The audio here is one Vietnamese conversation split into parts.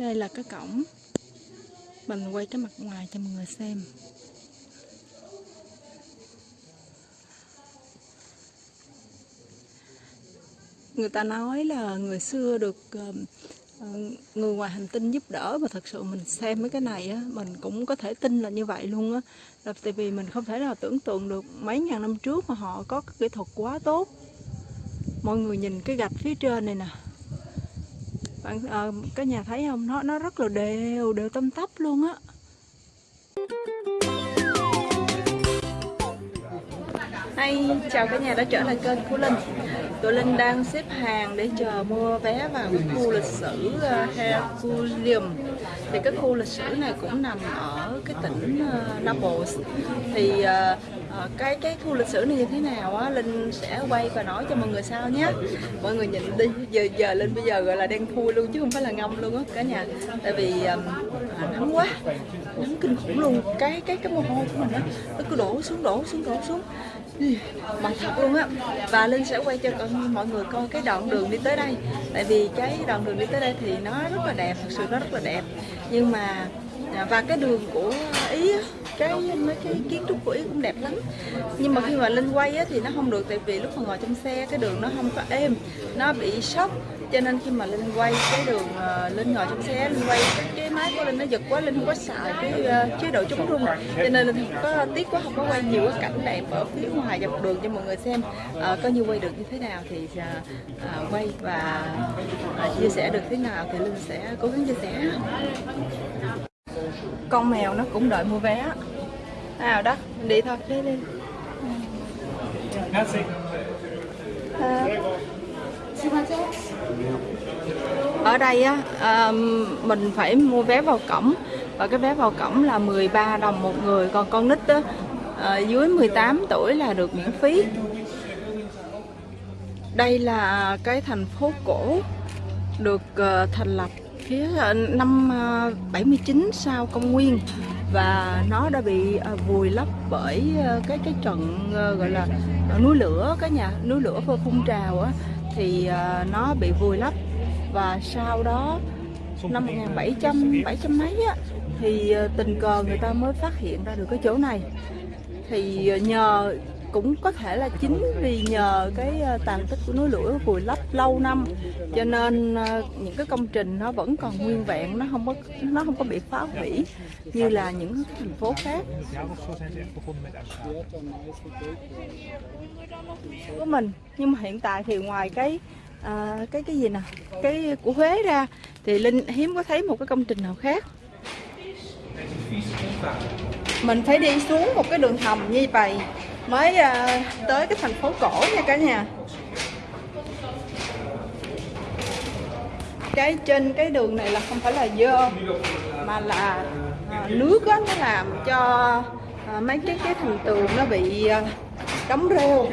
Đây là cái cổng. Mình quay cái mặt ngoài cho mọi người xem. Người ta nói là người xưa được ờ, người ngoài hành tinh giúp đỡ Và thật sự mình xem mấy cái này á, Mình cũng có thể tin là như vậy luôn á. Là Tại vì mình không thể nào tưởng tượng được mấy ngàn năm trước mà họ có cái kỹ thuật quá tốt. Mọi người nhìn cái gạch phía trên này nè bạn à, cái nhà thấy không? Nó nó rất là đều đều tâm tấp luôn á. Hay, chào cả nhà đã trở lại kênh của Linh. Tụi Linh đang xếp hàng để chờ mua vé vào cái khu lịch sử ờ, uh, Herculaneum Thì cái khu lịch sử này cũng nằm ở cái tỉnh ờ, Naples. Thì ờ, cái cái khu lịch sử này như thế nào á Linh sẽ quay và nói cho mọi người sau nhé. Mọi người nhìn đi, giờ giờ Linh bây giờ gọi là đen thui luôn chứ không phải là ngâm luôn á cả nhà. Tại vì um, nắng quá, nắng kinh khủng luôn. Cái cái cái mồ hôi của mình á, nó cứ đổ xuống, đổ xuống, đổ xuống mặt thật luôn á. Và linh sẽ quay cho con mọi người coi cái đoạn đường đi tới đây. Tại vì cái đoạn đường đi tới đây thì nó rất là đẹp thật sự nó rất là đẹp. Nhưng mà à, và cái đường của ý cái mấy cái kiến trúc của ý cũng đẹp lắm. Nhưng mà khi mà linh quay á, thì nó không được tại vì lúc mà ngồi trong xe cái đường nó không có êm. Nó bị sốc cho nên khi mà linh quay cái đường uh, linh ngồi trong xe linh quay cái, cái máy của linh nó giật quá linh không có xài cái uh, chế độ chống rung. Cho nên linh không có tiếc quá không có quay nhiều cái cảnh đẹp ở phía ngoài dọc đường cho mọi người xem uh, coi như quay được như thế nào thì uh, uh, quay và uh, chia sẻ được thế nào thì linh sẽ cố gắng chia sẻ. Con mèo nó cũng đợi mua vé. Nào đó mình đi thôi. Đi đi. À, ở đây á à, mình phải mua vé vào cổng. Và cái vé vào cổng là 13 đồng một người. Còn con nít á à, dưới 18 tuổi là được miễn phí. Đây là cái thành phố cổ được ờ, thành lập phía ờ, năm 79 sau công nguyên. Và nó đã bị vùi lấp bởi cái cái trận gọi là núi lửa cái nhà núi lửa phun trào á thì ờ, nó bị vùi lấp. Và sau đó, năm 1700 700 mấy á, thì ờ, tình cờ người ta mới phát hiện ra được cái chỗ này. Thì ờ, nhờ cũng có thể là chính vì nhờ cái ờ, tàn tích của núi lửa vùi lấp lâu năm. Cho nên ờ, những cái công trình nó vẫn còn nguyên vẹn nó không có nó không có bị phá hủy như là những thành phố khác. Của mình nhưng mà hiện tại thì ngoài cái à, cái cái gì nè cái của Huế ra thì Linh hiếm có thấy một cái công trình nào khác? Mình phải đi xuống một cái đường hầm như vậy mới ờ, tới cái thành phố cổ nha cả nhà. Cái trên cái đường này là không phải là dơ, mà là ờ, nước á, nó làm cho ờ, mấy cái cái thành tường nó bị đóng rêu.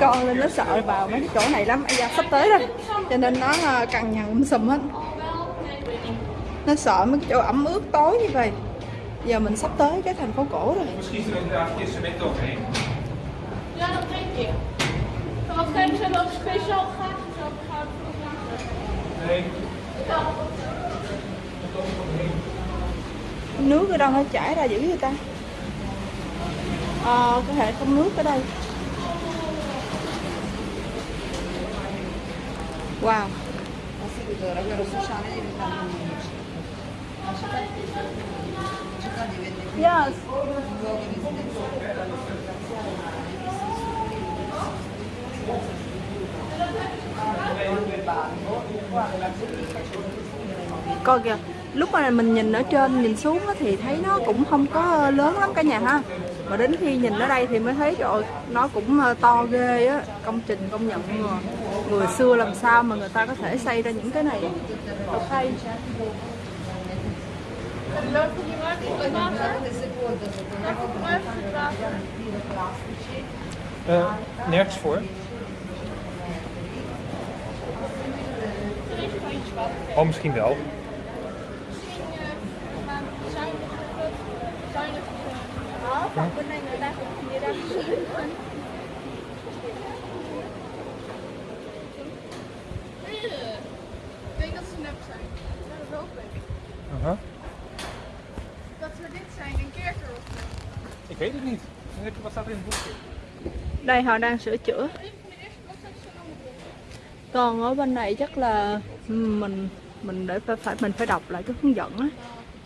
Con lên nó sợ vào mấy cái chỗ này lắm. Bây giờ sắp tới rồi cho nên nó ờ, cằn nhằn um sùm hết. Nó sợ mấy chỗ ẩm ướt tối như vậy. Giờ mình sắp tới cái thành phố cổ rồi. Nước ở đâu nó chảy ra dữ vậy ta? Ờ, à, có thể không nước ở đây. Wow. Yes. Coi kìa, lúc mà mình nhìn ở trên, nhìn xuống thì thấy nó cũng không có lớn lắm cả nhà ha mà đến khi nhìn ở đây thì mới thấy rồi nó cũng ờ, to ghê á công trình công nhận người, à. người xưa làm sao mà người ta có thể xây ra những cái này ok Uh, nergens voor. Oh, misschien wel. Bên đây người ta người ta Ik denk dat ze nep zijn. Dat is ook leuk. Uh-huh. Dat ze dit zijn, een kerker of. Ik weet het niet. Wat staat er in het boekje? đây họ đang sửa chữa còn ở bên này chắc là mình mình để phải, phải mình phải đọc lại cái hướng dẫn á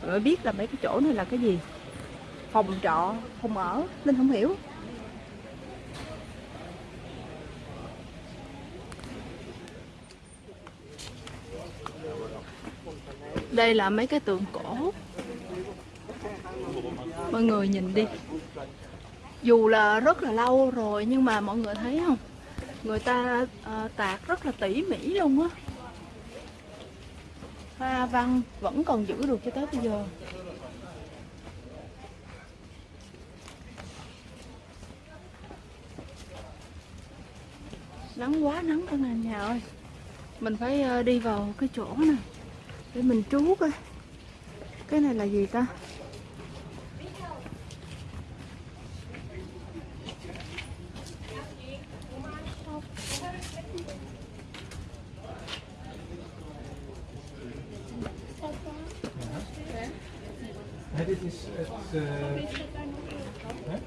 mới biết là mấy cái chỗ này là cái gì phòng trọ phòng ở linh không hiểu. Đây là mấy cái tượng cổ. Mọi người nhìn đi. Dù là rất là lâu rồi nhưng mà mọi người thấy không? Người ta ờ, tạc rất là tỉ mỉ luôn á. Hoa văn vẫn còn giữ được cho tới bây giờ. Nắng quá nắng cả nhà nhà ơi. Mình phải ờ, đi vào cái chỗ này để mình trú coi. Cái này là gì ta?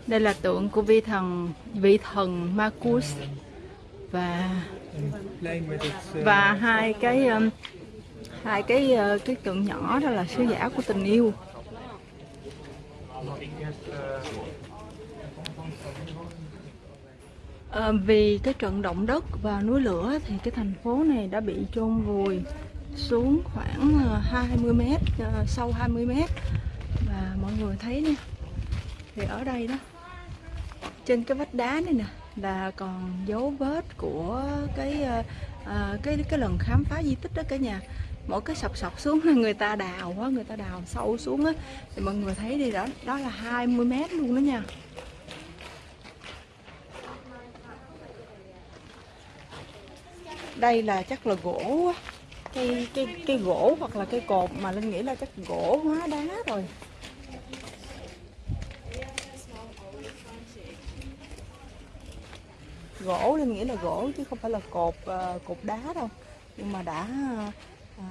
Đây là tượng của vị thần vị thần Marcus và và hai cái um, hai cái uh, cái tượng nhỏ đó là sứ giả của tình yêu. Ờ, vì cái trận động đất và núi lửa thì cái thành phố này đã bị chôn vùi xuống khoảng ờ, 20 mét, ờ, sâu 20 mét và mọi người thấy nè thì ở đây đó trên cái vách đá này nè là còn dấu vết của cái ờ, ờ, cái cái lần khám phá di tích đó cả nhà. Mỗi cái sọc sọc xuống là người ta đào quá người ta đào sâu xuống á. Thì mọi người thấy đi đó đó là 20 mét luôn đó nha. Đây là chắc là gỗ cây cây cây gỗ hoặc là cây cột mà linh nghĩ là chắc gỗ hóa đá rồi. Gỗ nên nghĩa là gỗ chứ không phải là cột uh, cột đá đâu. Nhưng mà đã uh,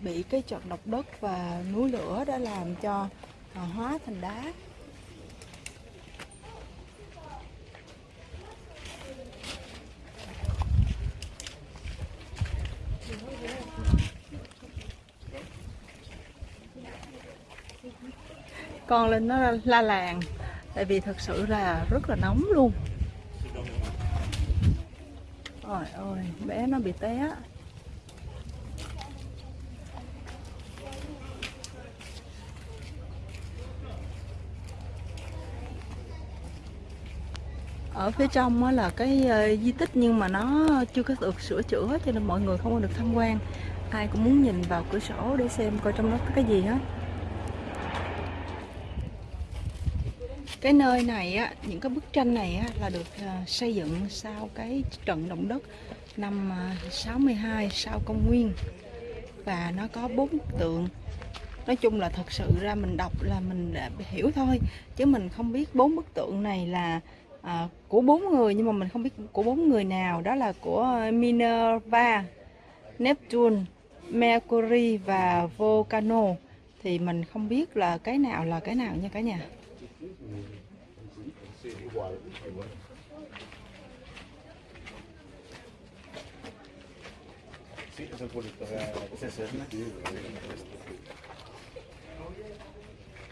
bị cái trận động đất và núi lửa đã làm cho uh, hóa thành đá. Con lên nó la làng tại vì thật sự là rất là nóng luôn. Ôi ôi, bé nó bị té ở phía trong á là cái ờ, di tích nhưng mà nó chưa có được sửa chữa cho nên mọi người không có được tham quan. Ai cũng muốn nhìn vào cửa sổ để xem coi trong đó có cái gì hết. Cái nơi này á những cái bức tranh này á là được à, xây dựng sau cái trận động đất năm à, 62 sau công nguyên. Và nó có bốn tượng. Nói chung là thật sự ra mình đọc là mình đã hiểu thôi chứ mình không biết bốn bức tượng này là à, của bốn người nhưng mà mình không biết của bốn người nào. Đó là của Minerva, Neptune, Mercury và Volcano. Thì mình không biết là cái nào là cái nào nha cả nhà. Sí, es el pueblito de.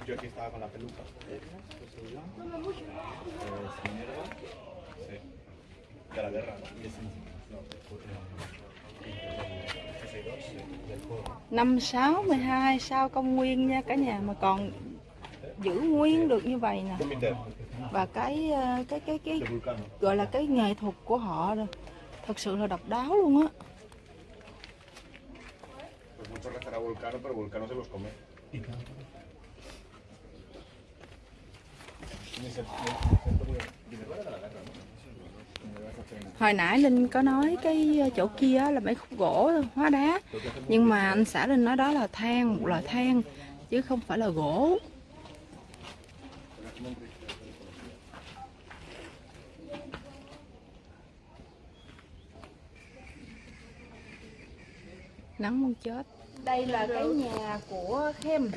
Yo aquí estaba con la peluca. Sí. De la guerra. Năm 6 12 sau công nguyên nha cả nhà mà còn giữ nguyên được như vậy nè và cái ờ, cái cái cái gọi là cái nghệ thuật của họ rồi thật sự là độc đáo luôn á. Hồi nãy linh có nói cái ờ, chỗ kia là mấy khúc gỗ, hóa đá. Nhưng mà anh xã linh nói đó là than, một loại than, chứ không phải là gỗ. Nắng muốn chết. Đây là cái nhà của Khem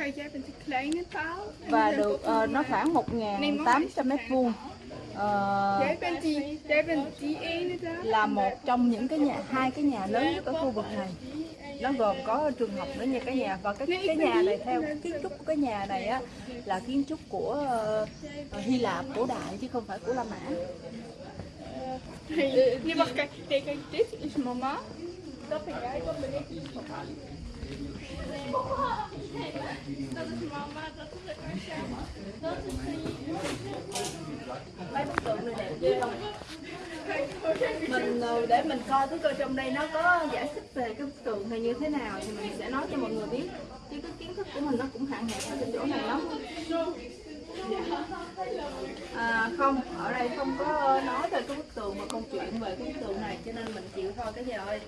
và được een- nó khoảng 1.800 mét vuông. Daar. là một trong những cái nhà hai cái nhà lớn nhất ở khu vực này. Nó gồm có trường học nữa nha cả nhà. Và cái cái nhà này theo kiến trúc của cái nhà này á là kiến trúc của ờ, Hy Lạp cổ đại chứ không phải của La Mã mấy bức tượng này đẹp ghê không mình ờ, để mình coi cái coi trong đây nó có giải thích về cái bức tượng này như thế nào thì mình sẽ nói cho mọi người biết. Chứ cái kiến thức của mình nó cũng hạn hẹp ở cái chỗ này lắm à, không ở đây không có nói về cái bức tường mà câu chuyện về cái bức tường này cho nên mình chịu thôi cái gì ơi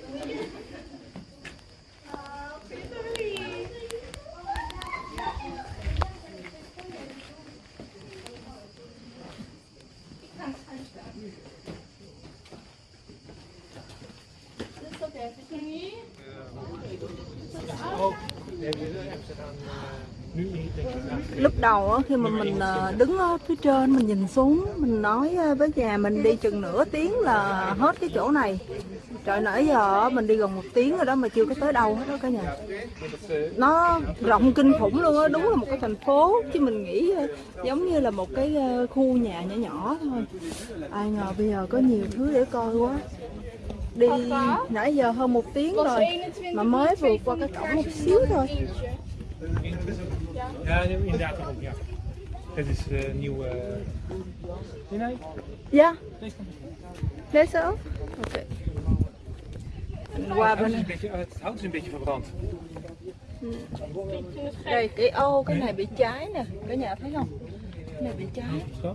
Oh, hebben ze dan eh, nu lúc đầu khi mà mình ờ, đứng ở phía trên, mình nhìn xuống, mình nói ờ, với nhà mình đi chừng nửa tiếng là hết cái chỗ này. Trời, nãy giờ mình đi gần một tiếng rồi đó mà chưa có tới đâu hết đó cả nhà. Nó rộng kinh khủng luôn á, đúng là một cái thành phố, chứ mình nghĩ ờ, giống như là một cái khu nhà nhỏ nhỏ thôi. Ai ngờ bây giờ có nhiều thứ để coi quá. Đi nãy giờ hơn một tiếng rồi, mà mới vượt qua cái cổng một xíu thôi. Ja, inderdaad daarom, ja. Het is eh, nieuw. eh, Nee, nee, dạ deze kant. lấy số ok Mình qua Het hout is een beetje, het hout is een beetje verbrand. đây cái ô cái này bị cháy nè cả nhà thấy không cái này bị cháy Zo.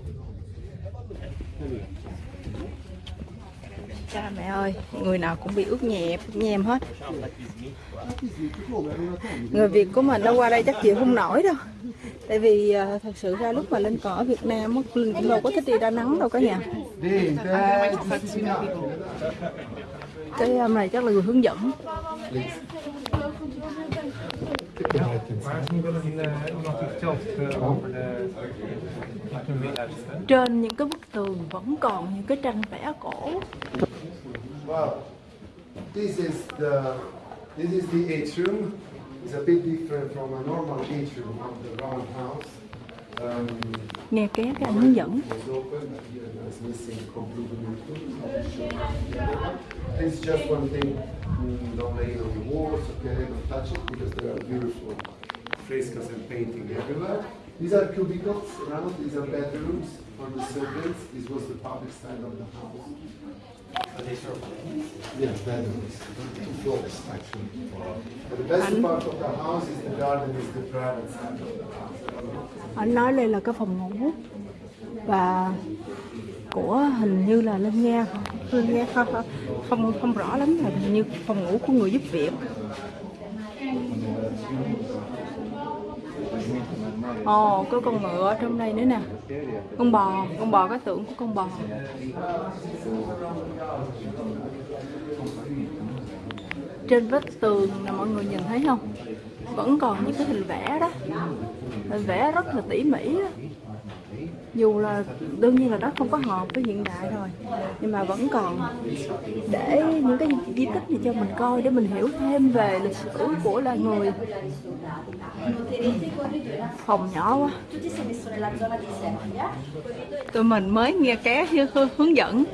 Cha mẹ ơi, người nào cũng bị ướt nhẹp nhem hết. Người việt của mình nó qua đây chắc chịu không nổi đâu. Tại vì à, thật sự ra lúc mà lên cỏ ở việt nam mình linh cũng đâu có thích đi ra nắng đâu cả nhà. Cái à, này chắc là người hướng dẫn trên những cái bức tường vẫn còn những cái tranh vẽ cổ Wow. This is the this is the atrium. It's a bit different from a normal atrium of the round house. Um, nghe ké cái anh hướng dẫn mm, frescoes and painting everywhere. These are cubicles around. These are bedrooms for the servants. This was the public side of the house. Yes, bedrooms. Two floors actually. But the best part of the house is the garden, is the private side of the house. anh nói đây là cái phòng ngủ và của hình như là linh nghe linh nghe không không không, không rõ lắm là hình như phòng ngủ của người giúp việc ồ có con ngựa ở trong đây nữa nè. Con bò con bò có tượng của con bò. Trên vách tường là mọi người nhìn thấy không? Vẫn còn những cái hình vẽ đó. Hình vẽ rất là tỉ mỉ đó dù là đương nhiên là nó không có hợp với hiện đại rồi, nhưng mà vẫn còn để những cái di tích này cho mình coi để mình hiểu thêm về lịch sử của loài người. Phòng nhỏ quá. Tụi mình mới nghe ké hướng dẫn.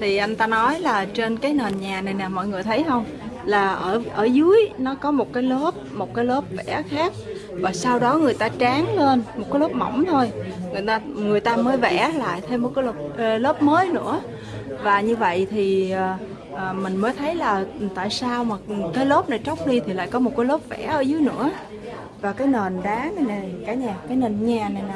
Thì anh ta nói là trên cái nền nhà này nè, mọi người thấy không? Là ở ở dưới nó có một cái lớp, một cái lớp vẽ khác và sau đó người ta tráng lên một cái lớp mỏng thôi. Người ta người ta mới vẽ lại thêm một cái lớp, ờ, lớp mới nữa. Và như vậy thì à, mình mới thấy là tại sao mà cái lớp này tróc đi thì lại có một cái lớp vẽ ở dưới nữa. Và cái nền đá này nè cả nhà cái nền nhà này nè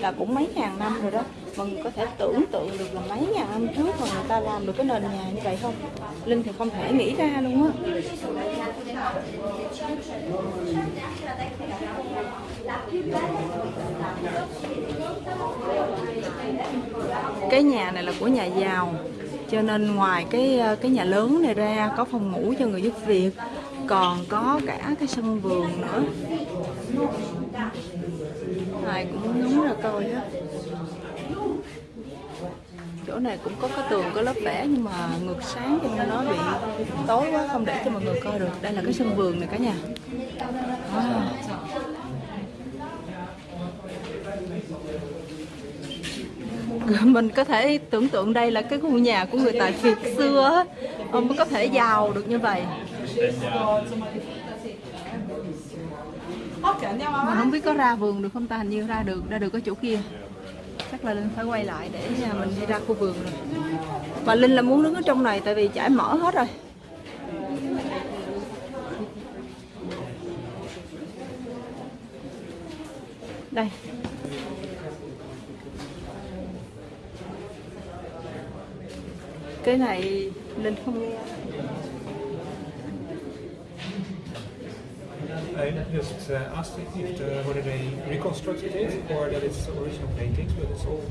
là cũng mấy ngàn năm rồi đó mọi người có thể tưởng tượng được là mấy nhà hôm trước mà người ta làm được cái nền nhà như vậy không? Linh thì không thể nghĩ ra luôn á. Cái nhà này là của nhà giàu, cho nên ngoài cái cái nhà lớn này ra có phòng ngủ cho người giúp việc, còn có cả cái sân vườn nữa. Ai cũng ngóng ra coi á chỗ này cũng có cái tường, có lớp vẽ, nhưng mà ngược sáng cho nên nó bị tối quá, không để cho mọi người coi được. Đây là cái sân vườn này cả nhà. À. mình có thể tưởng tượng đây là cái khu nhà của người tài Việt xưa ông mới có thể giàu được như vậy. Mình không biết có ra vườn được không ta? Hình như ra được ra được ở chỗ kia chắc là linh phải quay lại để mình đi ra khu vườn rồi. Và linh là muốn đứng ở trong này tại vì trải mở hết rồi. Đây. Cái này linh không nghe. I just uh, asked if the, whether they reconstructed it or that it's original paintings, but it's all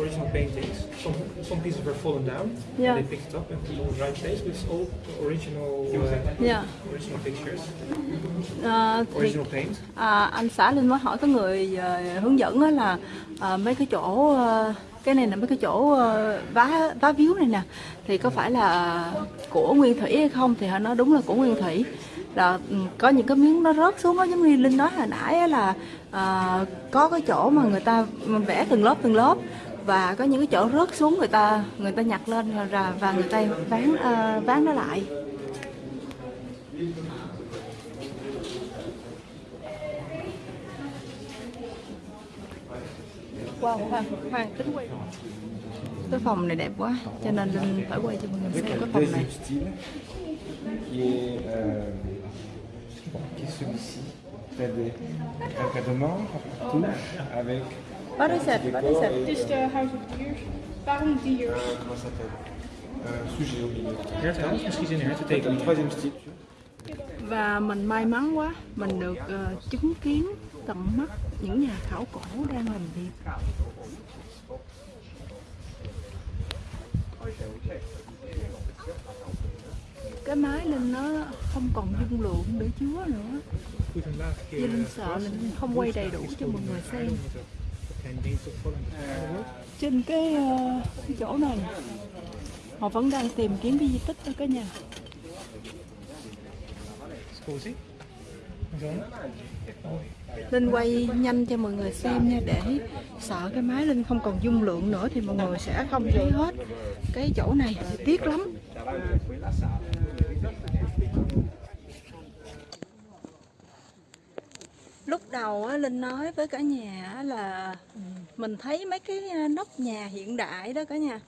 original paintings. Some some pieces were fallen down, Yeah. they picked it up and put it in the right place, but it's all original uh, dạ original pictures, thì original paint. À, anh xã Linh mới hỏi có người ờ, hướng dẫn là ờ, mấy cái chỗ ờ, cái này là mấy cái chỗ vá vá víu này nè thì có phải là của Nguyên Thủy hay không thì họ nói đúng là của Nguyên Thủy là ừ, có những cái miếng nó rớt xuống đó giống như Linh nói hồi nãy á là ờ, có cái chỗ mà người ta vẽ từng lớp từng lớp và có những cái chỗ rớt xuống người ta người ta nhặt lên rồi ra- và người ta ván ờ, ván nó lại. Wow, khoan, khoan, tính quay. Cái phòng này đẹp quá, cho nên Linh phải quay cho mọi người xem cái phòng này qui est, euh, celui-ci. T'as des encadrements partout avec What is it? What is Het is de House of Diers. Waarom diers? euh, comment ça s'appelle Un sujet au milieu. Hertenhout, misschien zien Un hertentekeningen. troisième style. Và mình may mắn quá, mình được ờ, chứng kiến tận mắt những nhà khảo cổ đang làm việc. Cái máy lên nó không còn dung lượng để chứa nữa. vì een sợ là không quay đầy đủ cho mọi người xem. Trên ờ, cái, chỗ này, họ vẫn đang tìm kiếm cái di tích thôi cả nhà. Linh quay nhanh cho mọi người xem nha để sợ cái máy Linh không còn dung lượng nữa thì mọi người sẽ không thấy hết cái chỗ này tiếc lắm lúc đầu á, Linh nói với cả nhà là ừ, mình thấy mấy cái nóc nhà hiện đại đó cả nhà.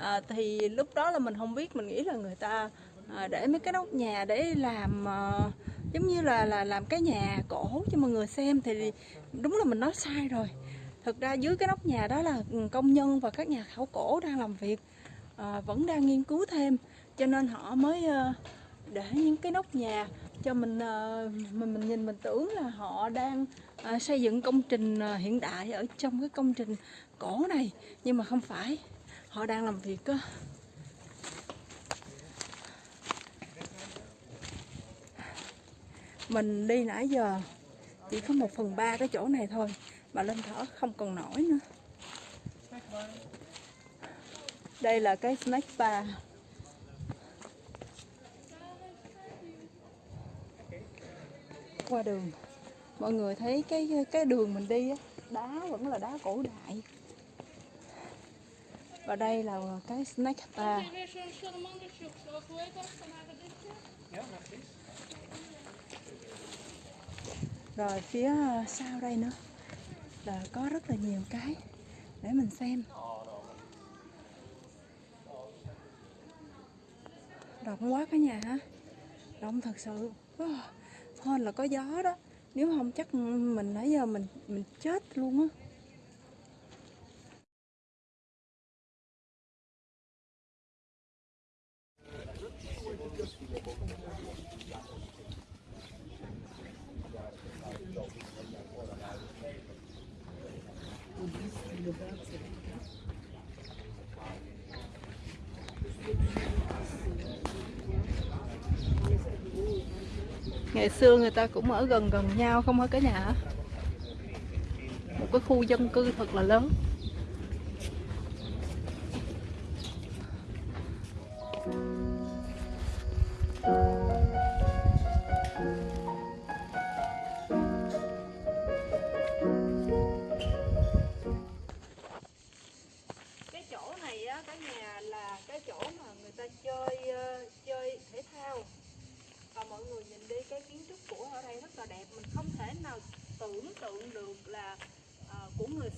À, thì lúc đó là mình không biết mình nghĩ là người ta à, để mấy cái nóc nhà để làm à, giống như là là làm cái nhà cổ cho mọi người xem thì đúng là mình nói sai rồi. Thực ra dưới cái nóc nhà đó là ừ, công nhân và các nhà khảo cổ đang làm việc à, vẫn đang nghiên cứu thêm. Cho nên họ mới à, để những cái nóc nhà cho mình ờ, mình mình nhìn, mình tưởng là họ đang ờ, xây dựng công trình ờ, hiện đại ở trong cái công trình cổ này. Nhưng mà không phải, họ đang làm việc, á. Mình đi nãy giờ chỉ có một phần ba cái chỗ này thôi, mà lên thở không còn nổi nữa. Đây là cái snack bar. Qua đường. Mọi người thấy cái cái đường mình đi á, đá vẫn là đá cổ đại. Và đây là cái snack bar rồi phía sau đây nữa, là có rất là nhiều cái để mình xem. Rộng quá cả nhà hả rộng thật sự. Oh hên là có gió đó nếu không chắc mình nãy giờ mình mình chết luôn á Thank you. Ngày xưa người ta cũng ở gần gần nhau, không hả cả nhà. Một cái khu dân cư thật là lớn.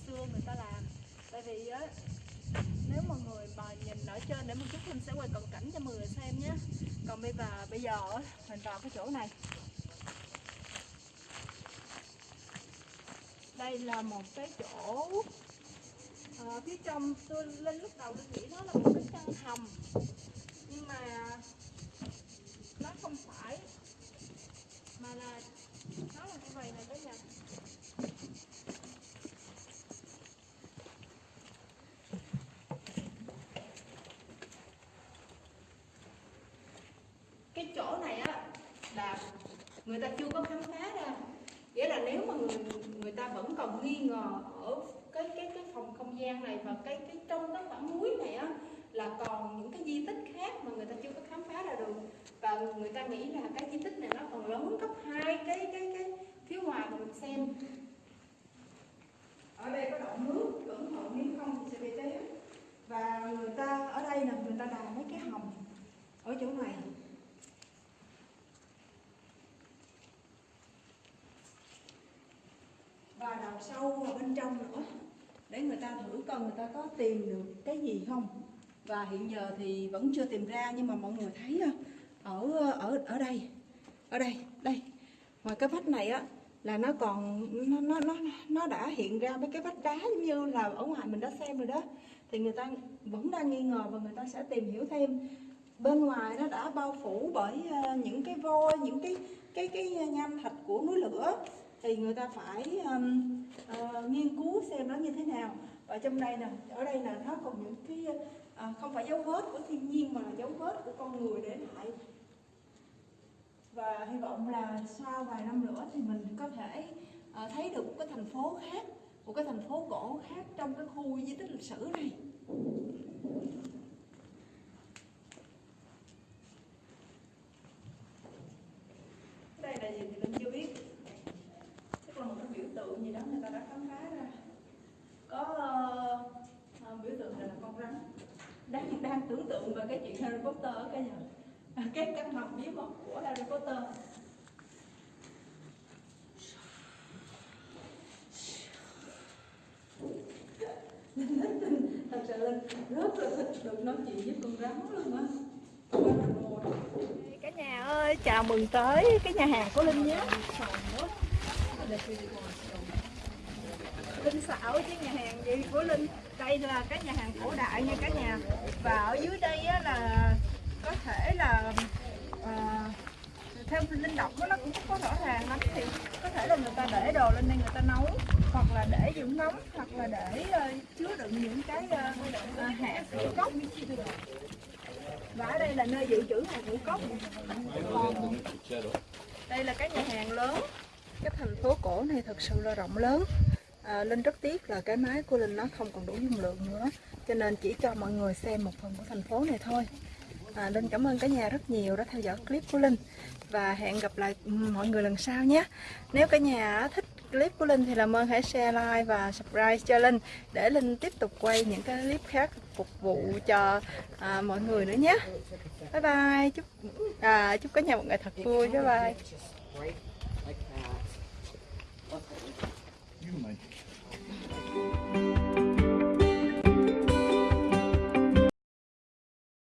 Xưa người ta làm. Tại vì á nếu mọi người mà nhìn ở trên để một chút mình sẽ quay cận cảnh cho mọi người xem nhé. Còn bây giờ bây giờ mình vào cái chỗ này. Đây là một cái chỗ à, phía trong tôi lên lúc đầu tôi nghĩ nó là một cái căn hầm. Nhưng mà nó không phải mà là nó là như vậy này cả nhà cái chỗ này á là người ta chưa có khám phá ra nghĩa là nếu mà người người ta vẫn còn nghi ngờ ở cái cái cái phòng không gian này và cái cái trong cái quả muối này á, là còn những cái di tích khác mà người ta chưa có khám phá ra được. Và người ta nghĩ là cái di tích này nó còn lớn gấp hai cái cái cái phía ngoài mà mình xem. Ở đây có động nước cẩn thận nếu không thì sẽ bị té và người ta, ở đây là người ta đào mấy cái hầm ở chỗ này. Và đào sâu vào bên trong nữa để người ta thử coi người ta có tìm được cái gì không. Và hiện giờ thì vẫn chưa tìm ra, nhưng mà mọi người thấy à, ở ở ở đây ở đây đây. Ngoài cái vách này á, là nó còn, nó nó nó nó đã hiện ra mấy cái vách đá giống như là ở ngoài mình đã xem rồi đó. Thì người ta vẫn đang nghi ngờ và người ta sẽ tìm hiểu thêm. Bên ngoài nó đã bao phủ bởi à, những cái vôi những cái cái cái à, nham thạch của núi lửa thì người ta phải um, uh, nghiên cứu xem nó như thế nào. Và trong đây nè ở đây là nó còn những cái uh, không phải dấu vết của thiên nhiên mà là dấu vết của con người để lại. Và hy vọng là sau vài năm nữa thì mình có thể uh, thấy được một cái thành phố khác một cái thành phố cổ khác trong cái khu di tích lịch sử này đây là gì thì mình chưa biết chắc là một cái biểu tượng gì đó người ta đã khám phá ra có ờ, ờ, biểu tượng này là con rắn đang đang tưởng tượng về cái chuyện Harry Potter ở cái nhà. Cái căn hầm bí mật của Harry Potter. Thật sự là rất là thích được nói chuyện với con rắn luôn á. Cả nhà ơi chào mừng tới cái nhà hàng của linh nhé. Linh xảo chứ nhà hàng gì của linh đây là cái nhà hàng cổ đại nha cả nhà. Và ở dưới đây á, là có thể là à, theo linh động nó nó cũng không có rõ ràng lắm thì có thể là người ta để đồ lên đây người ta nấu hoặc là để dưỡng nóng hoặc là để uh, chứa đựng những cái uh, uh, hạt ngũ cốc. Và ở đây là nơi dự trữ hạt ngũ cốc. Còn đây là cái nhà hàng lớn. Cái thành phố cổ này thật sự là rộng lớn à, Linh rất tiếc là cái máy của Linh nó không còn đủ dung lượng nữa cho nên chỉ cho mọi người xem một phần của thành phố này thôi. À, Linh cảm ơn cả nhà rất nhiều đã theo dõi clip của Linh và hẹn gặp lại mọi người lần sau nhé. Nếu cả nhà thích clip của Linh thì làm ơn hãy share like và subscribe cho Linh để Linh tiếp tục quay những cái clip khác phục vụ cho à, mọi người nữa nhé. Bye bye chúc à, chúc cả nhà một ngày thật vui. Bye bye.